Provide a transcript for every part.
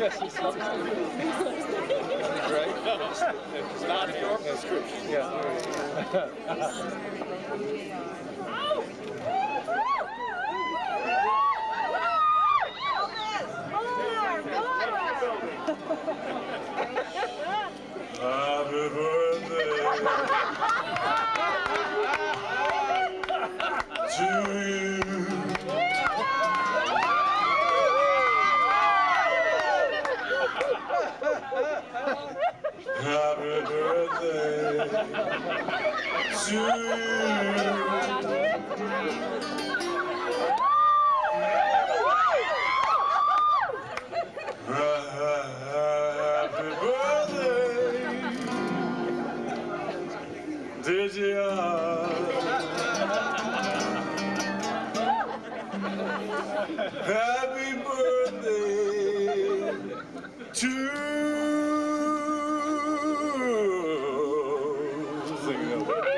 yes, it's, it's, right? It's not your prescription. Yeah. Happy birthday to you. Gian. Happy birthday to you.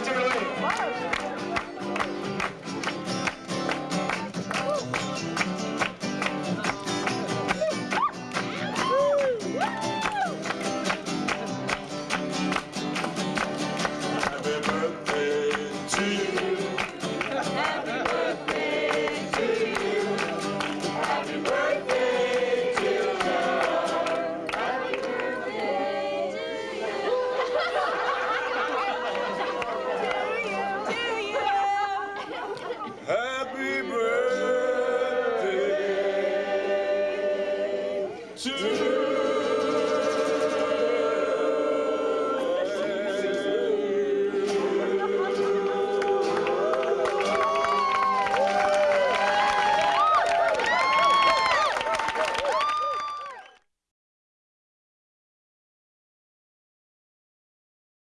All right, take it away. Two.